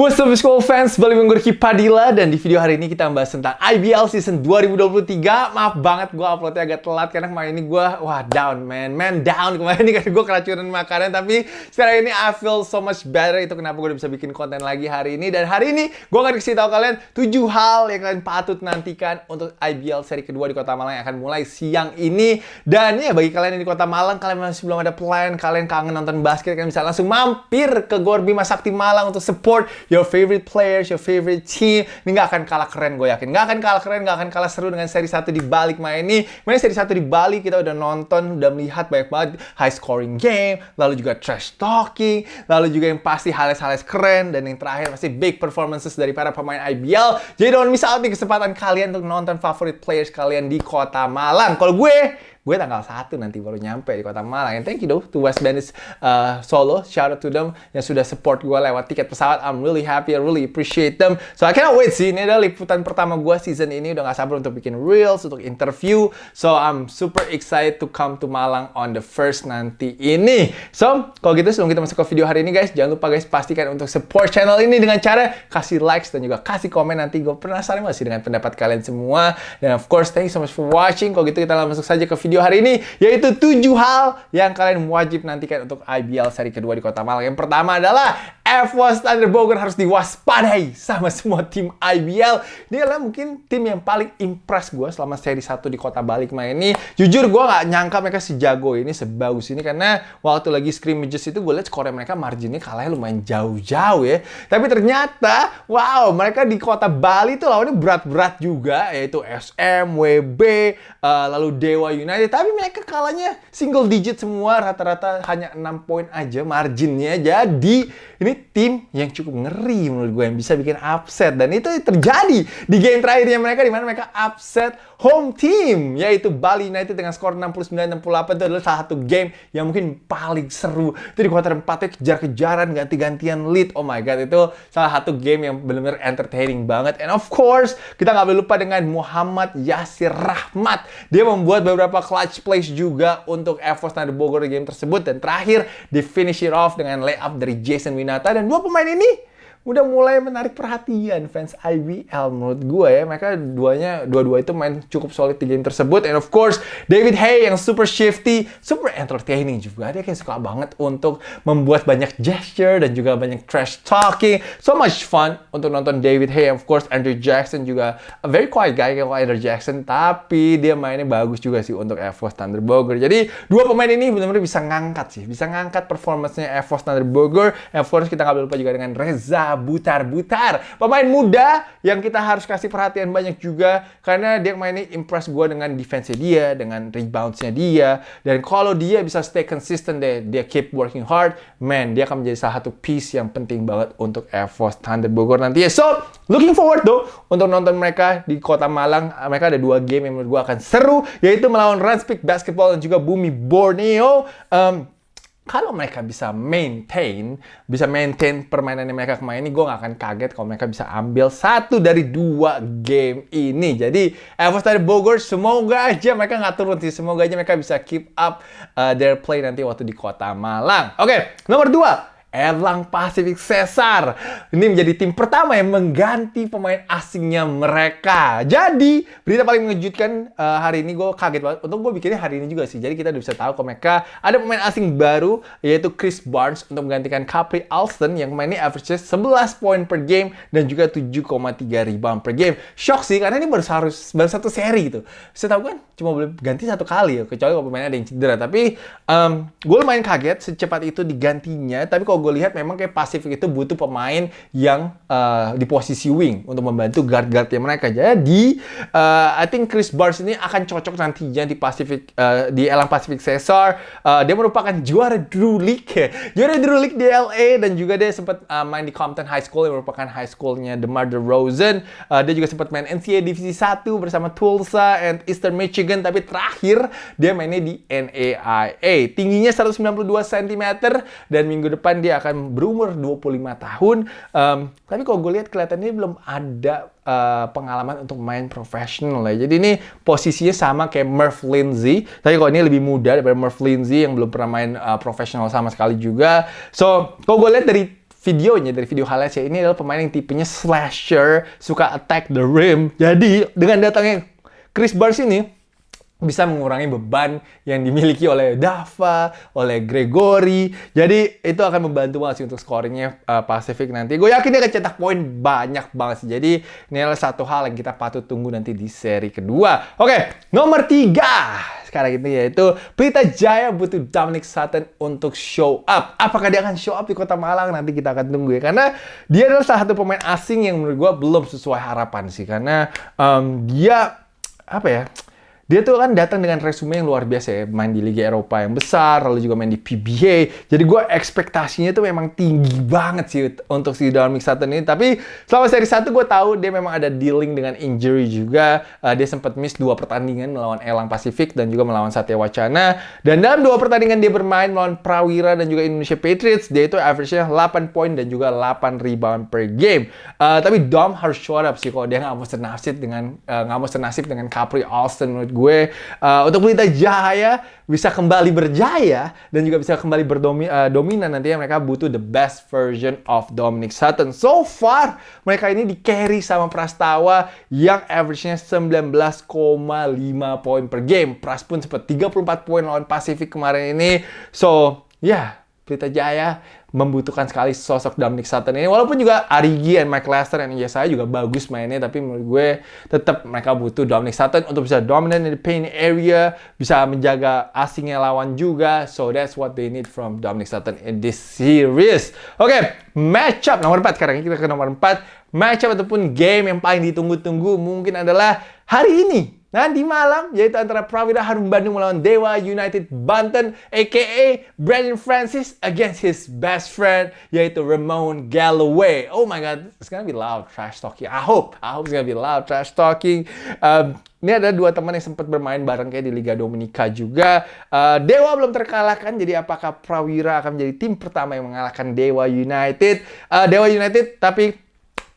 What's up school fans, balik gue Padilla dan di video hari ini kita membahas tentang IBL season 2023 Maaf banget gue uploadnya agak telat karena kemarin ini gue, wah down man, man down. Kemarin ini karena gue keracunan makanan Tapi sekarang ini I feel so much better, itu kenapa gue udah bisa bikin konten lagi hari ini. Dan hari ini gue akan kasih tahu kalian 7 hal yang kalian patut nantikan untuk IBL seri kedua di kota Malang yang akan mulai siang ini. Dan ya bagi kalian yang di kota Malang, kalian masih belum ada plan, kalian kangen nonton basket, kalian bisa langsung mampir ke Gor Bima Sakti Malang untuk support your favorite players, your favorite team. Ini nggak akan kalah keren gue yakin. Nggak akan kalah keren, nggak akan kalah seru dengan seri satu di balik main ini. Main seri satu di Bali kita udah nonton, udah melihat banyak banget high scoring game, lalu juga trash talking, lalu juga yang pasti highlights-highlights keren, dan yang terakhir pasti big performances dari para pemain IBL. Jadi don't miss out nih kesempatan kalian untuk nonton favorite players kalian di kota Malang. Kalau gue, gue tanggal 1 nanti baru nyampe di kota Malang. And thank you though to West Bandits uh, Solo. Shout out to them yang sudah support gue lewat tiket pesawat. I'm really happy, I really appreciate them. So I cannot wait sih. Ini adalah liputan pertama gue season ini. Udah gak sabar untuk bikin reels, untuk interview. So I'm super excited to come to Malang on the first nanti ini. So kalau gitu sebelum kita masuk ke video hari ini guys, jangan lupa guys pastikan untuk support channel ini dengan cara kasih likes dan juga kasih komen nanti. Gue penasaran masih dengan pendapat kalian semua. Dan of course, thank you so much for watching. Kalau gitu kita langsung masuk saja ke video hari ini, yaitu 7 hal yang kalian wajib nantikan untuk IBL seri kedua di Kota Malang. Yang pertama adalah F1 Thunder Bogor harus diwaspadai sama semua tim IBL. Ini adalah mungkin tim yang paling impress gue selama seri 1 di Kota Bali kemarin ini. Jujur gue nggak nyangka mereka sejago ini, sebagus ini. Karena waktu lagi scrimmages itu gue lihat skornya mereka marginnya kalahnya lumayan jauh-jauh ya. Tapi ternyata, wow, mereka di Kota Bali tuh lawannya berat-berat juga. Yaitu SM, WB, uh, lalu Dewa United. Tapi mereka kalahnya single digit semua. Rata-rata hanya 6 poin aja marginnya. Jadi, ini tim yang cukup ngeri menurut gue yang bisa bikin upset. Dan itu terjadi di game terakhirnya mereka di mana mereka upset home team yaitu Bali United dengan skor 69-68 itu adalah salah satu game yang mungkin paling seru. Itu di kuarter 4 kejar-kejaran ganti-gantian lead. Oh my god itu salah satu game yang benar-benar entertaining banget. And of course kita nggak boleh lupa dengan Muhammad Yasir Rahmat. Dia membuat beberapa clutch plays juga untuk Evos Thunder Bogor di game tersebut. Dan terakhir di finish it off dengan layup dari Jason Winata dan dua pemain ini udah mulai menarik perhatian fans IBL menurut gue ya. Mereka duanya dua-dua itu main cukup solid di game tersebut. And of course David Hay yang super shifty super entertaining juga. Dia kayak suka banget untuk membuat banyak gesture dan juga banyak trash talking. So much fun untuk nonton David Hay. Of course Andrew Jackson juga a very quiet guy kayak Andrew Jackson. Tapi dia mainnya bagus juga sih untuk Air Force Thunder Bogor. Jadi dua pemain ini benar-benar bisa ngangkat sih. Bisa ngangkat performance-nya Air Force Thunder Bogor. And of course kita nggak lupa juga dengan Reza butar-butar. Pemain muda yang kita harus kasih perhatian banyak juga karena dia mainnya impress gue dengan defense dia, dengan rebounds-nya dia. Dan kalau dia bisa stay consistent deh, dia keep working hard, man, dia akan menjadi salah satu piece yang penting banget untuk Air Force Thunder Bogor nanti. So, looking forward tuh untuk nonton mereka di Kota Malang. Mereka ada dua game yang menurut gue akan seru, yaitu melawan Ranspik Basketball dan juga Bumi Borneo. Um, kalau mereka bisa maintain, bisa maintain permainan yang mereka kemarin ini, gue gak akan kaget kalau mereka bisa ambil satu dari dua game ini. Jadi, Evos dari Bogor, semoga aja mereka nggak turun sih. Semoga aja mereka bisa keep up uh, their play nanti waktu di kota Malang. Oke, okay, nomor dua. Erlang Pacific Cesar. Ini menjadi tim pertama yang mengganti pemain asingnya mereka. Jadi, berita paling mengejutkan uh, hari ini gue kaget banget. Untuk gue bikinnya hari ini juga sih. Jadi kita udah bisa tahu kalau mereka ada pemain asing baru, yaitu Chris Barnes untuk menggantikan Capri Alston yang mainnya average 11 poin per game dan juga 7,3 rebound per game. Shock sih, karena ini baru, harus, baru satu seri gitu. Saya tahu kan cuma boleh ganti satu kali ya, kecuali kalau pemainnya ada yang cedera. Tapi um, gue lumayan kaget secepat itu digantinya. Tapi kalau gue lihat memang kayak Pacific itu butuh pemain yang uh, di posisi wing untuk membantu guard-guardnya mereka. Jadi, uh, I think Chris Barnes ini akan cocok nantinya di Pacific uh, di Elang Pacific Cesar. Uh, dia merupakan juara Drew League, juara Drew League di LA dan juga dia sempat uh, main di Compton High School yang merupakan high schoolnya DeMar DeRozan. Uh, dia juga sempat main NCAA Divisi 1 bersama Tulsa and Eastern Michigan, tapi terakhir dia mainnya di NAIA. Tingginya 192 cm dan minggu depan dia dia akan berumur 25 tahun. Um, tapi kalau gue lihat kelihatannya belum ada uh, pengalaman untuk main profesional ya. Jadi ini posisinya sama kayak Murph Lindsay. Tapi kalau ini lebih muda daripada Murph Lindsay yang belum pernah main uh, profesional sama sekali juga. So, kalau gue lihat dari videonya dari video highlights ya ini adalah pemain yang tipenya slasher, suka attack the rim. Jadi dengan datangnya Chris Barnes ini bisa mengurangi beban yang dimiliki oleh Dava, oleh Gregory. Jadi itu akan membantu banget sih untuk scoringnya uh, Pacific nanti. Gue yakin dia akan cetak poin banyak banget sih. Jadi ini adalah satu hal yang kita patut tunggu nanti di seri kedua. Oke, nomor tiga sekarang ini yaitu Pelita Jaya butuh Dominic Sutton untuk show up. Apakah dia akan show up di Kota Malang? Nanti kita akan tunggu ya. Karena dia adalah salah satu pemain asing yang menurut gue belum sesuai harapan sih. Karena um, dia apa ya? Dia tuh kan datang dengan resume yang luar biasa ya, main di Liga Eropa yang besar, lalu juga main di PBA. Jadi gue ekspektasinya tuh memang tinggi banget sih untuk si Dominic Sutton ini. Tapi selama seri satu gue tahu dia memang ada dealing dengan injury juga. Uh, dia sempat miss dua pertandingan melawan Elang Pasifik dan juga melawan Satya Wacana. Dan dalam dua pertandingan dia bermain melawan Prawira dan juga Indonesia Patriots, dia itu average-nya 8 poin dan juga 8 rebound per game. Uh, tapi Dom harus show up sih kalau dia nggak mau senasib dengan uh, dengan Capri Alston menurut gue uh, untuk Pelita Jaya bisa kembali berjaya dan juga bisa kembali berdominan uh, nantinya mereka butuh the best version of Dominic Sutton. So far mereka ini di carry sama Prastawa yang average-nya 19,5 poin per game. Pras pun sempat 34 poin lawan Pacific kemarin ini. So, ya yeah, Pelita Jaya membutuhkan sekali sosok Dominic Sutton ini. Walaupun juga Arigi dan Mike Lester dan saya juga bagus mainnya, tapi menurut gue tetap mereka butuh Dominic Sutton untuk bisa dominant in the paint area, bisa menjaga asingnya lawan juga. So that's what they need from Dominic Sutton in this series. Oke, okay, matchup nomor 4. Sekarang kita ke nomor 4. Matchup ataupun game yang paling ditunggu-tunggu mungkin adalah hari ini Nanti malam, yaitu antara Prawira Harum Bandung melawan Dewa United Banten, a.k.a. Brandon Francis against his best friend, yaitu Ramon Galloway. Oh my God, it's gonna be loud trash talking. I hope, I hope it's gonna be loud trash talking. Um, ini ada dua teman yang sempat bermain bareng kayak di Liga Dominika juga. Uh, Dewa belum terkalahkan, jadi apakah Prawira akan menjadi tim pertama yang mengalahkan Dewa United? Uh, Dewa United, tapi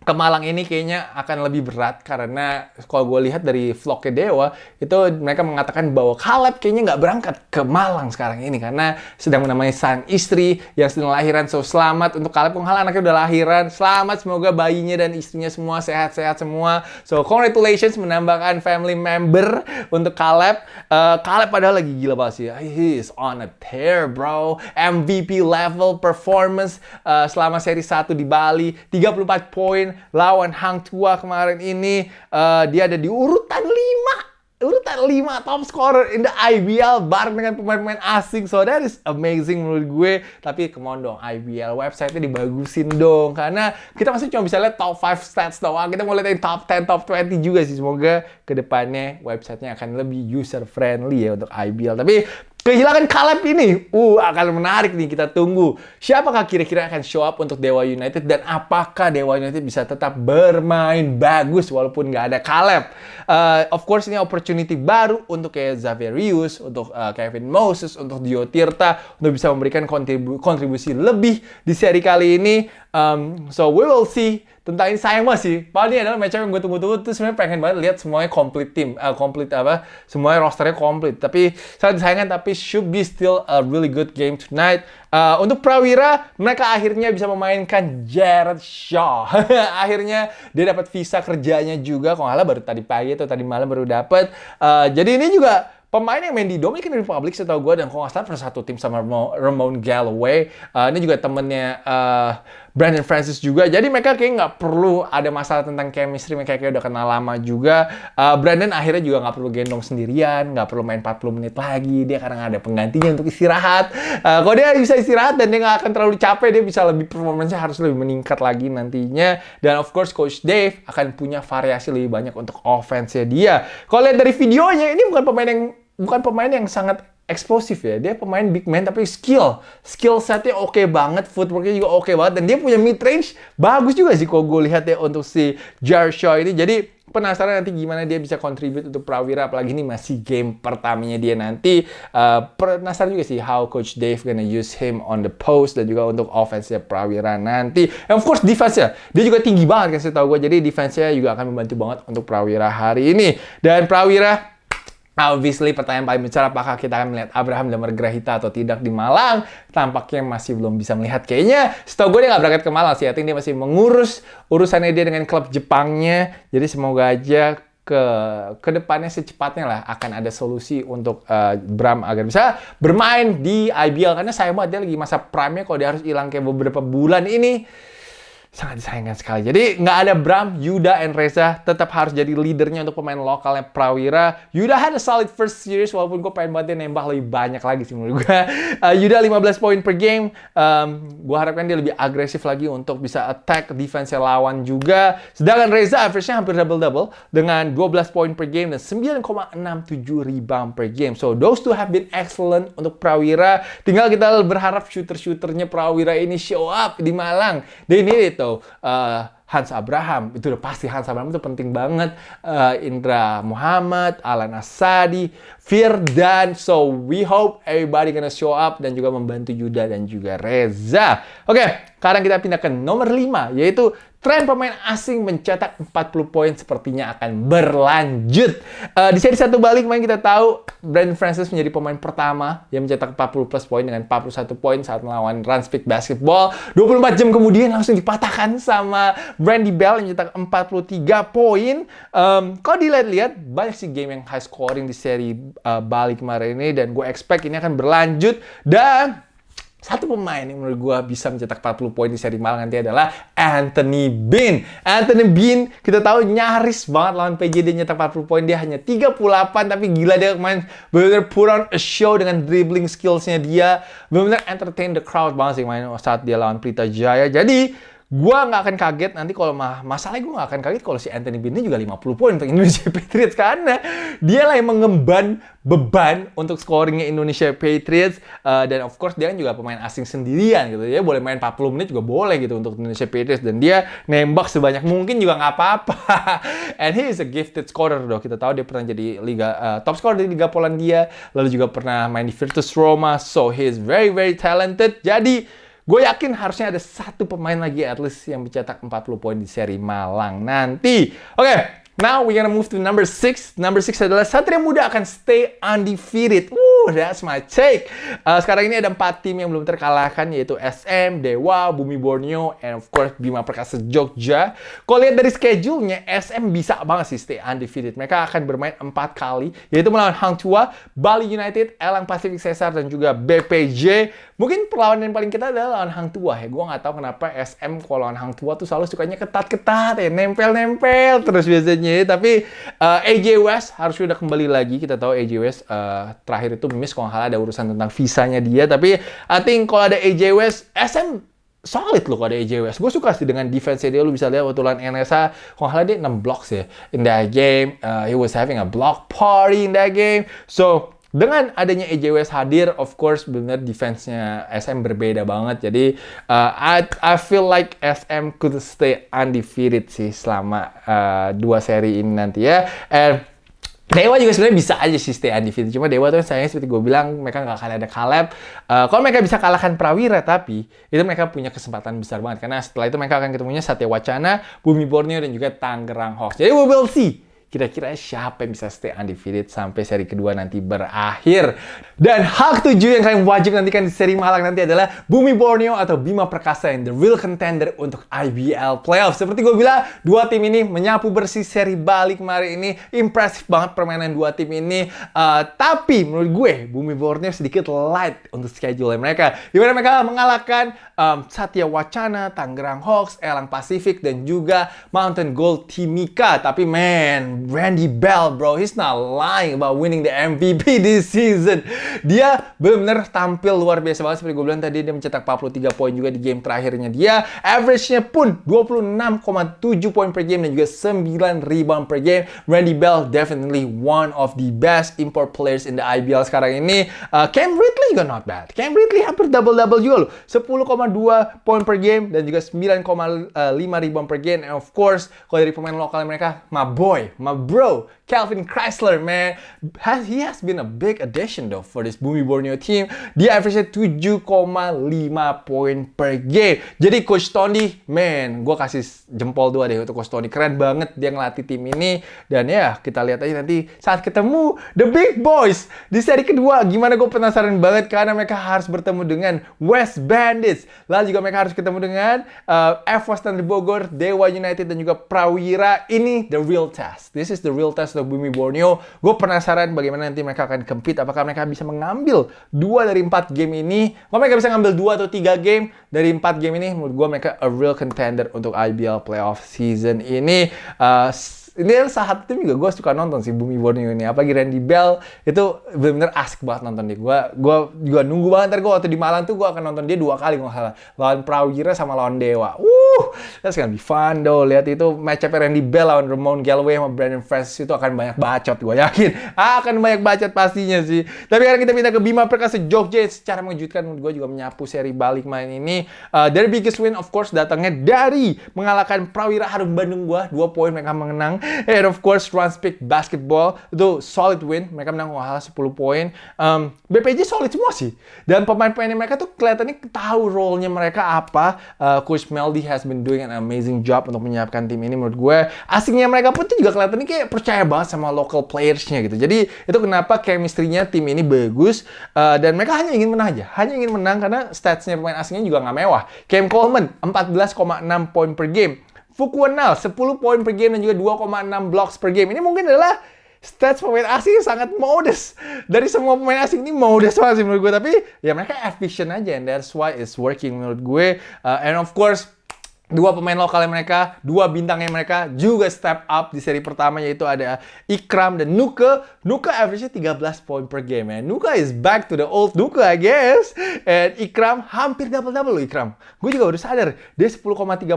ke Malang ini kayaknya akan lebih berat karena kalau gue lihat dari vlognya Dewa itu mereka mengatakan bahwa Caleb kayaknya nggak berangkat ke Malang sekarang ini karena sedang menemani sang istri yang sedang lahiran. So selamat untuk Caleb Konghala anaknya udah lahiran. Selamat semoga bayinya dan istrinya semua sehat-sehat semua. So congratulations menambahkan family member untuk Caleb. Uh, Caleb padahal lagi gila banget sih. He's on a tear bro. MVP level performance uh, selama seri 1 di Bali 34 poin lawan Hang Tua kemarin ini uh, dia ada di urutan 5 urutan 5 top scorer in the IBL bareng dengan pemain-pemain asing. So that is amazing menurut gue. Tapi come on dong, IBL website-nya dibagusin dong. Karena kita masih cuma bisa lihat top 5 stats doang. Kita mau lihat top 10, top 20 juga sih. Semoga ke depannya websitenya akan lebih user friendly ya untuk IBL. Tapi Kehilangan Caleb ini, uh akan menarik nih kita tunggu. Siapakah kira-kira akan show up untuk Dewa United dan apakah Dewa United bisa tetap bermain bagus walaupun nggak ada Caleb? Uh, of course ini opportunity baru untuk kayak Xaverius, untuk uh, Kevin Moses, untuk Dio Tirta untuk bisa memberikan kontribu kontribusi lebih di seri kali ini. Um, so we will see tentang ini sayang banget sih. Padahal ini adalah match yang gue tunggu-tunggu tuh sebenarnya pengen banget lihat semuanya complete tim, uh, complete apa, semuanya rosternya complete. Tapi sangat disayangkan tapi should be still a really good game tonight. Uh, untuk Prawira, mereka akhirnya bisa memainkan Jared Shaw. akhirnya dia dapat visa kerjanya juga. Kalau nggak baru tadi pagi atau tadi malam baru dapat. Uh, jadi ini juga pemain yang main di Dominican Republic setahu gue dan kalau nggak salah satu tim sama Ramon Galloway uh, ini juga temennya uh, Brandon Francis juga. Jadi mereka kayak nggak perlu ada masalah tentang chemistry. Mereka kayak udah kenal lama juga. Uh, Brandon akhirnya juga nggak perlu gendong sendirian nggak perlu main 40 menit lagi. Dia karena ada penggantinya untuk istirahat. Uh, kalau dia bisa istirahat dan dia nggak akan terlalu capek dia bisa lebih performanya harus lebih meningkat lagi nantinya. Dan of course Coach Dave akan punya variasi lebih banyak untuk offense-nya dia. Kalau lihat dari videonya ini bukan pemain yang bukan pemain yang sangat eksplosif ya. Dia pemain big man tapi skill. Skill setnya oke okay banget, footworknya juga oke okay banget. Dan dia punya mid range bagus juga sih kalau gue lihat ya untuk si Jar Shaw ini. Jadi penasaran nanti gimana dia bisa contribute untuk Prawira apalagi ini masih game pertamanya dia nanti uh, penasaran juga sih how coach Dave gonna use him on the post dan juga untuk offense Prawira nanti and of course defense ya dia juga tinggi banget kan saya tahu gue jadi defense-nya juga akan membantu banget untuk Prawira hari ini dan Prawira Obviously, pertanyaan paling besar apakah kita akan melihat Abraham dan Margrahita atau tidak di Malang? Tampaknya masih belum bisa melihat. Kayaknya, setahu gue dia nggak berangkat ke Malang sih. I dia masih mengurus urusannya dia dengan klub Jepangnya. Jadi semoga aja ke ke depannya secepatnya lah akan ada solusi untuk uh, Bram agar bisa bermain di IBL karena saya banget dia lagi masa prime-nya kalau dia harus hilang kayak beberapa bulan ini sangat disayangkan sekali. Jadi nggak ada Bram, Yuda, and Reza tetap harus jadi leadernya untuk pemain lokalnya Prawira. Yuda had a solid first series walaupun gue pengen banget dia nembak lebih banyak lagi sih menurut gue. Uh, Yuda 15 poin per game. Um, gue harapkan dia lebih agresif lagi untuk bisa attack defense lawan juga. Sedangkan Reza average-nya hampir double-double dengan 12 poin per game dan 9,67 rebound per game. So those two have been excellent untuk Prawira. Tinggal kita berharap shooter-shooternya Prawira ini show up di Malang. They need atau uh, Hans Abraham itu udah pasti Hans Abraham itu penting banget. Uh, Indra Muhammad Alan Asadi Firdan so we hope everybody gonna show up dan juga membantu Yuda dan juga Reza. Oke okay, sekarang kita pindah ke nomor 5 yaitu Tren pemain asing mencetak 40 poin sepertinya akan berlanjut. Uh, di seri satu balik main kita tahu Brandon Francis menjadi pemain pertama yang mencetak 40 plus poin dengan 41 poin saat melawan Ranspeak Basketball. 24 jam kemudian langsung dipatahkan sama Brandy Bell yang mencetak 43 poin. Um, kalau dilihat-lihat banyak sih game yang high scoring di seri uh, balik kemarin ini dan gue expect ini akan berlanjut dan satu pemain yang menurut gue bisa mencetak 40 poin di seri Malang nanti adalah Anthony Bean. Anthony Bean kita tahu nyaris banget lawan PJ dia nyetak 40 poin. Dia hanya 38 tapi gila dia main benar-benar put on a show dengan dribbling skillsnya dia. Benar-benar entertain the crowd banget sih main saat dia lawan Prita Jaya. Jadi Gua nggak akan kaget nanti kalau mah masalahnya gue nggak akan kaget kalau si Anthony Bean juga 50 poin untuk Indonesia Patriots karena dia lah yang mengemban beban untuk scoringnya Indonesia Patriots uh, dan of course dia kan juga pemain asing sendirian gitu. Dia boleh main 40 menit juga boleh gitu untuk Indonesia Patriots dan dia nembak sebanyak mungkin juga nggak apa-apa. And he is a gifted scorer dong kita tahu dia pernah jadi liga uh, top scorer di Liga Polandia lalu juga pernah main di Virtus Roma so he is very very talented. Jadi Gue yakin harusnya ada satu pemain lagi at least yang mencetak 40 poin di seri Malang nanti. Oke, okay, Now we're gonna move to number six. Number six adalah Satria Muda akan stay undefeated. That's my take. Uh, sekarang ini ada empat tim yang belum terkalahkan yaitu SM, Dewa, Bumi Borneo, and of course Bima Perkasa Jogja. Kalau lihat dari schedule-nya, SM bisa banget sih stay undefeated. Mereka akan bermain empat kali, yaitu melawan Hang Tua, Bali United, Elang Pacific Cesar, dan juga BPJ. Mungkin perlawanan yang paling kita adalah lawan Hang Tua ya. Gue nggak tahu kenapa SM kalau lawan Hang Tua tuh selalu sukanya ketat-ketat ya, nempel-nempel terus biasanya. Tapi uh, eh, AJ West harus sudah kembali lagi. Kita tahu AJ West uh, terakhir itu miss kalau nggak ada urusan tentang visanya dia. Tapi I think kalau ada AJ West, SM solid loh kalau ada AJ West. Gue suka sih dengan defense dia. Lu bisa lihat waktu lawan NSA, kalau nggak dia 6 blocks ya. In that game, uh, he was having a block party in that game. So, dengan adanya AJWS hadir, of course benar defense-nya SM berbeda banget. Jadi uh, I, I feel like SM could stay undefeated sih selama uh, dua seri ini nanti ya. And Dewa juga sebenarnya bisa aja sih stay undefeated. Cuma Dewa tuh sayangnya seperti gue bilang, mereka nggak akan ada Caleb. Uh, kalau mereka bisa kalahkan Prawira, tapi itu mereka punya kesempatan besar banget. Karena setelah itu mereka akan ketemunya Satya Wacana, Bumi Borneo, dan juga Tangerang Hawks. Jadi we will see kira-kira siapa yang bisa stay undefeated sampai seri kedua nanti berakhir. Dan hal ketujuh yang kalian wajib nantikan di seri Malang nanti adalah Bumi Borneo atau Bima Perkasa yang the real contender untuk IBL Playoff. Seperti gue bilang, dua tim ini menyapu bersih seri balik kemarin ini. Impresif banget permainan dua tim ini. Uh, tapi menurut gue, Bumi Borneo sedikit light untuk schedule mereka. Di mana mereka mengalahkan um, Satya Wacana, Tangerang Hawks, Elang Pacific, dan juga Mountain Gold Timika. Tapi man, Randy Bell, bro. He's not lying about winning the MVP this season. Dia benar-benar tampil luar biasa banget. Seperti gue bilang tadi, dia mencetak 43 poin juga di game terakhirnya dia. Average-nya pun 26,7 poin per game dan juga 9 rebound per game. Randy Bell definitely one of the best import players in the IBL sekarang ini. Uh, Cam Ridley juga not bad. Cam Ridley hampir double-double juga loh. 10,2 poin per game dan juga 9,5 rebound per game. And of course, kalau dari pemain lokal mereka, my boy, my my bro, Calvin Chrysler, man. Has, he has been a big addition though for this Bumi Borneo team. Dia average 7,5 poin per game. Jadi Coach Tony, man, gue kasih jempol dua deh untuk Coach Tony. Keren banget dia ngelatih tim ini. Dan ya, kita lihat aja nanti saat ketemu The Big Boys di seri kedua. Gimana gue penasaran banget karena mereka harus bertemu dengan West Bandits. Lalu juga mereka harus ketemu dengan uh, F. Standard Bogor, Dewa United, dan juga Prawira. Ini the real test. This is the real test untuk Bumi Borneo. Gue penasaran bagaimana nanti mereka akan compete. Apakah mereka bisa mengambil dua dari empat game ini? Kalau mereka bisa ngambil dua atau tiga game dari empat game ini, menurut gue mereka a real contender untuk IBL playoff season ini. Uh, ini satu tim juga gue suka nonton sih Bumi Borneo ini. Apalagi Randy Bell itu bener-bener asik banget nonton dia. Gue gue juga nunggu banget. Ntar gue waktu di Malang tuh gue akan nonton dia dua kali nggak salah. Lawan Prawira sama lawan Dewa. Uh that's gonna be fun though lihat itu match up Randy Bell lawan Ramon Galloway sama Brandon Fresh itu akan banyak bacot gue yakin. Akan banyak bacot pastinya sih. Tapi sekarang kita pindah ke Bima Perkasa Jogja. Secara mengejutkan gue juga menyapu seri balik main ini. Uh, dari biggest win of course datangnya dari mengalahkan Prawira Harum Bandung gue dua poin mereka mengenang And of course, Transpic Basketball itu solid win. Mereka menang kalah 10 poin. Um, BPJ solid semua sih. Dan pemain-pemain mereka tuh kelihatannya tahu role-nya mereka apa. Uh, Coach Meldy has been doing an amazing job untuk menyiapkan tim ini menurut gue. Asingnya mereka pun tuh juga kelihatannya kayak percaya banget sama local players-nya gitu. Jadi itu kenapa chemistry-nya tim ini bagus. Uh, dan mereka hanya ingin menang aja. Hanya ingin menang karena stats-nya pemain asingnya juga nggak mewah. Cam Coleman 14,6 poin per game. Fukuenal 10 poin per game dan juga 2,6 blocks per game. Ini mungkin adalah stats pemain asing sangat modest. Dari semua pemain asing ini modest banget sih menurut gue. Tapi ya mereka efficient aja and that's why it's working menurut gue. Uh, and of course, dua pemain lokalnya mereka, dua bintangnya mereka juga step up di seri pertama yaitu ada Ikram dan Nuka. Nuka average-nya 13 poin per game ya. Nuka is back to the old Nuka I guess. And Ikram hampir double-double loh Ikram. Gue juga baru sadar dia 10,3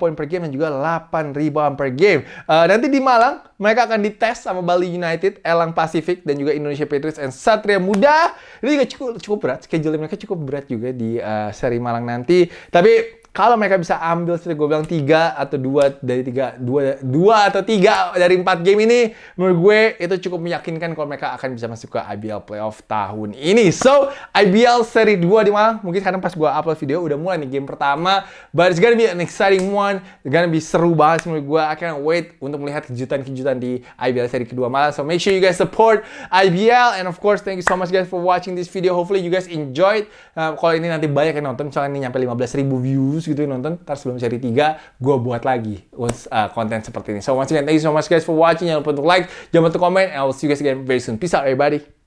poin per game dan juga 8 rebound per game. Uh, nanti di Malang mereka akan dites sama Bali United, Elang Pacific dan juga Indonesia Patriots and Satria Muda. Ini juga cukup cukup berat, schedule mereka cukup berat juga di uh, seri Malang nanti. Tapi kalau mereka bisa ambil seperti gue bilang tiga atau dua dari tiga dua dua atau tiga dari empat game ini menurut gue itu cukup meyakinkan kalau mereka akan bisa masuk ke IBL playoff tahun ini. So IBL seri 2 di mana mungkin sekarang pas gue upload video udah mulai nih game pertama. But it's gonna be an exciting one. It's gonna be seru banget menurut gue can't wait untuk melihat kejutan-kejutan di IBL seri kedua malam so make sure you guys support IBL and of course thank you so much guys for watching this video. Hopefully you guys enjoyed. Uh, kalau ini nanti banyak yang nonton misalnya ini nyampe 15 ribu views gitu nonton, ntar sebelum seri 3 gue buat lagi uh, konten seperti ini. So once again, thank you so much guys for watching. Jangan lupa untuk like, jangan lupa untuk komen, and I will see you guys again very soon. Peace out everybody.